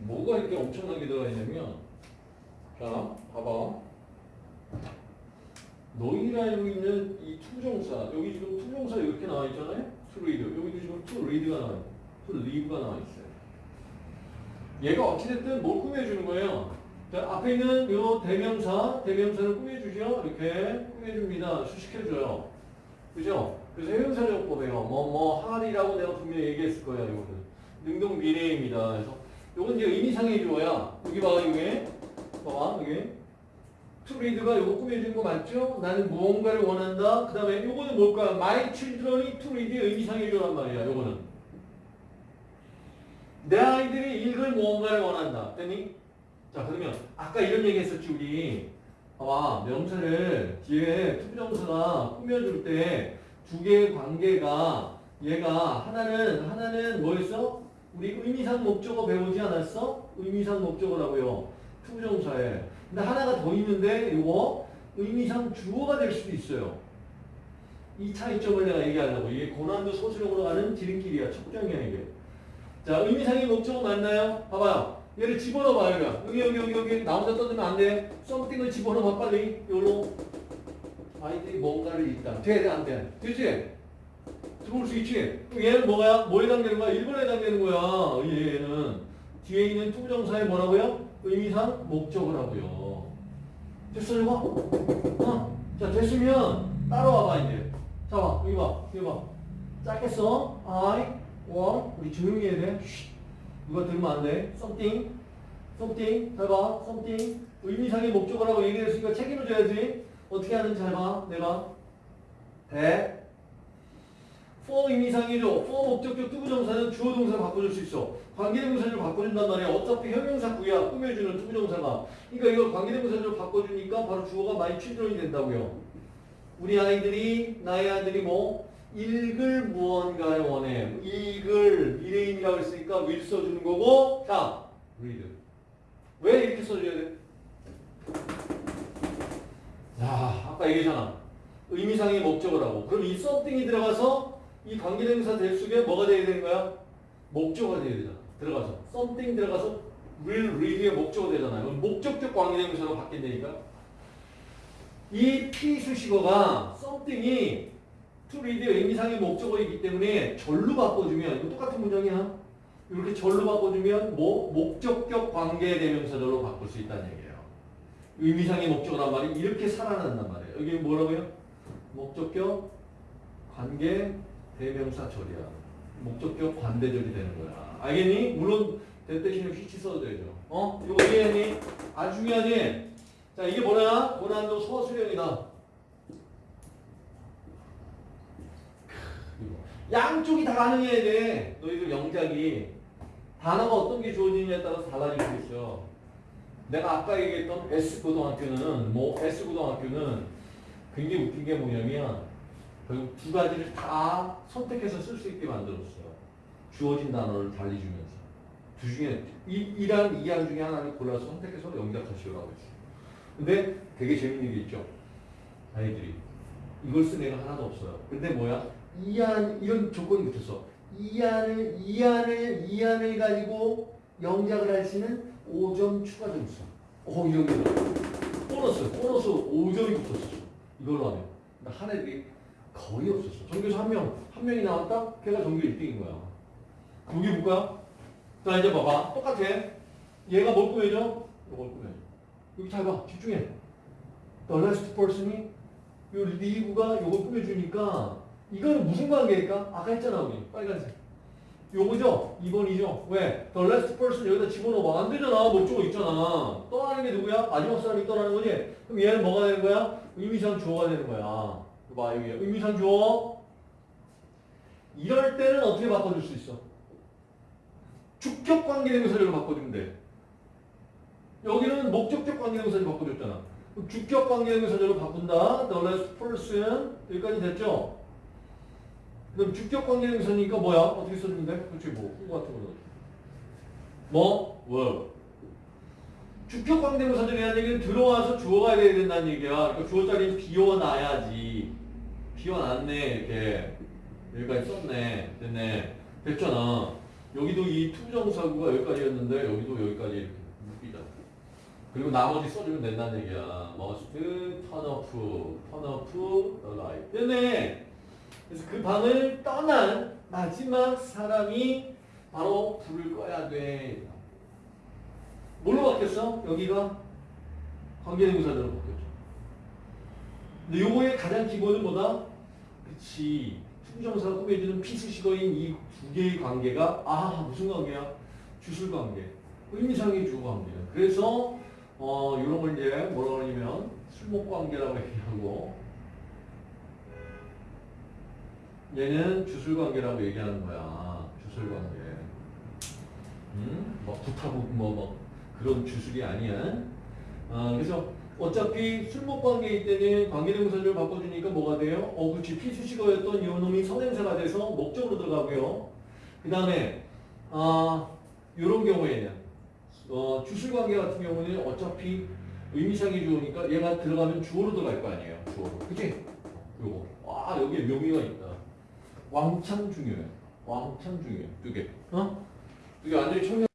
뭐가 이렇게 엄청나게 들어가 있냐면 자 봐봐. 너희가 알고 있는 이 투부정사 여기 지금 투부정사 이렇게 나와 있잖아요? to read. 여기도 지금 to read가 나와 있고 to live가 나와 있어요. 얘가 어찌됐든 뭘 꾸며주는 거예요? 자, 앞에 있는 요 대명사 대명사를 꾸며주죠? 이렇게 꾸며줍니다. 수식해줘요. 그죠? 그래서 형용사적 용법이에요. 뭐뭐 하리라고 내가 분명히 얘기했을 거야 이거는 능동 미래입니다. 그래서 요건 이제 의미상의 주어야 여기 봐 이게 봐봐 여기 read가 요거 꾸며준 거 맞죠? 나는 무언가를 원한다. 그 다음에 요거는 뭘까요? My children이 read의 의미상의 주어란 말이야. 요거는. 내 아이들이 읽을 무언가를 원한다. 됐니? 자 그러면 아까 이런 얘기 했었지 우리. 봐봐 명사를 뒤에 투부정사가 꾸며줄 때 두 개의 관계가 얘가 하나는 하나는 뭐였어? 우리 의미상 목적어 배우지 않았어? 의미상 목적어라고요. 투부정사에. 근데 하나가 더 있는데 이거 의미상 주어가 될 수도 있어요. 이 차이점을 내가 얘기하려고. 이게 고난도 서술형으로 가는 지름길이야. 척정이야 이게. 자 의미상의 목적어 맞나요? 봐봐요. 얘를 집어넣어봐요. 여기 여기 여기 여기 나 혼자 떠들면 안 돼. 썸띵을 집어넣어봐 빨리. 요로 아이들이 뭔가를 읽다. 돼? 돼? 안 돼? 되지? 들어올 수 있지? 얘는 뭐야? 뭐에 해당되는 거야? 1번에 해당되는 거야. 얘는. 뒤에 있는 투부정사에 뭐라고요? 의미상 목적어라고요. 됐어 이거? 어? 자 됐으면 따라와봐 이제. 자 봐. 여기 봐. 여기 봐. 짧게 써. I want 우리 조용히 해야 돼. 쉿. 이거 들으면 안 돼. something something 잘 봐. something 의미상의 목적어라고 얘기했으니까 책임을 져야지. 어떻게 하는지 잘 봐. 내가 대 for 의미상이죠. for 목적격 투부정사는 주어 동사를 바꿔줄 수 있어. 관계대명사를 바꿔준단 말이야. 어차피 형용사 구야. 꾸며주는 투부정사가. 그러니까 이걸 관계대명사를 바꿔주니까 바로 주어가 많이 취존이 된다고요. 우리 아이들이 나의 아들이 뭐 읽을 무언가를 원해. 읽을 미래인이라고 했으니까 will 써주는 거고 자 read. 왜 이렇게 써줘야 돼? 야 아까 얘기했잖아. 의미상의 목적어라고. 그럼 이 something이 들어가서 이 관계대명사 될 속에 뭐가 돼야 되는 거야? 목적어가 돼야 되잖아. 들어가서 something 들어가서 will read의 목적어 되잖아요. 목적격 관계대명사로 바뀐다니까. 이 P 수식어가 something이 to read의 의미상의 목적어이기 때문에 절로 바꿔주면 이거 똑같은 문장이야. 이렇게 절로 바꿔주면 뭐 목적격 관계대명사로 바꿀 수 있다는 얘기예요. 의미상의 목적어란 말이 이렇게 살아난단 말이에요. 여기 뭐라고요? 목적격 관계 대명사 절이야. 목적격 관대절이 되는 거야. 알겠니? 물론 대 대신에 휘치 써도 되죠. 어? 이거 이해했니? 아주 중요하지? 자 이게 뭐냐? 고난도 서술형이다. 양쪽이 다 가능해야 돼. 너희들 영작이 단어가 어떤 게 주어지느냐에 따라서 달라질 수 있어. 내가 아까 얘기했던 S고등학교는 뭐 S고등학교는 굉장히 웃긴 게 뭐냐면 결국 두 가지를 다 선택해서 쓸 수 있게 만들었어요. 주어진 단어를 달리 주면서. 두 중에 이, 이란 이안 중에 하나를 골라서 선택해서 영작하시오라고 했어요. 근데 되게 재밌는 게 있죠. 아이들이 이걸 쓴 애가 하나도 없어요. 근데 뭐야? 이안 이런 조건이 붙었어. 이안을 이안을 이안을 가지고 영작을 할수 있는 5점 추가 점수. 어 이런 게 보너스 보너스 5점이 붙었어. 이걸로 하면 한 애들이 거의 없었어. 전교에서 한 명, 한 명이 나왔다? 걔가 전교 1등인 거야. 그게 뭐야? 자, 이제 봐봐. 똑같아. 얘가 뭘 꾸며줘? 이걸 꾸며줘. 여기 잘 봐. 집중해. The last person이 요 리브가 요걸 꾸며주니까 이거는 무슨 관계일까? 아까 했잖아, 우리. 빨간색. 요거죠? 2번이죠? 왜? The last person 여기다 집어넣어봐. 안 되잖아. 목적어 있잖아. 떠나는 게 누구야? 마지막 사람이 떠나는 거지? 그럼 얘는 뭐가 되는 거야? 의미상 주어가 되는 거야. 봐, 여기 의미상 주어. 이럴 때는 어떻게 바꿔줄 수 있어? 주격 관계대명사절로 바꿔주면 돼. 여기는 목적격 관계대명사절 바꿔줬잖아. 주격 관계대명사절로 바꾼다. The last person. 여기까지 됐죠? 그럼 주격 관계대명사니까 뭐야? 어떻게 써주면 돼? 그렇지, 뭐. 그거 같은 거. 뭐? were. 주격 관계대명사절이라는 얘기는 들어와서 주어가 돼야 된다는 얘기야. 그러니까 주어 자리는 비워놔야지. 비워놨네, 이렇게. 여기까지 썼네. 됐네. 됐잖아. 여기도 이 투정사구가 여기까지였는데 여기도 여기까지 이렇게 묶이잖아. 그리고 나머지 써주면 된다는 얘기야. must turn off, turn off the light. 됐네. 그래서 그 방을 떠난 마지막 사람이 바로 불을 꺼야 돼. 뭘로 바뀌었어? 여기가 관계대명사대로 바뀌었죠. 근데 요거의 가장 기본은 뭐다? 그치. 투정사가 꾸며주는 피수식어인 이 두 개의 관계가 아 무슨 관계야? 주술 관계. 의미상의 주 관계야. 그래서 어 이런 걸 이제 뭐라고 하냐면 술목 관계라고 얘기하고 얘는 주술 관계라고 얘기하는 거야. 주술 관계. 음? 뭐 부타고 뭐뭐 그런 주술이 아니야. 아, 그래서 어차피 술목 관계일 때는 관계대명사를 바꿔주니까 뭐가 돼요? 어, 그렇지. 피수식어였던 이 놈이 선행사가 돼서 목적으로 들어가고요. 그 다음에 아, 이런 경우에는 어, 주술 관계 같은 경우는 어차피 의미상이 주어니까 얘가 들어가면 주어로 들어갈 거 아니에요. 주어로. 그치? 요거. 와, 여기에 묘미가 있다. 왕창 중요해. 왕창 중요해. 이게. 어? 이게 완전히 청년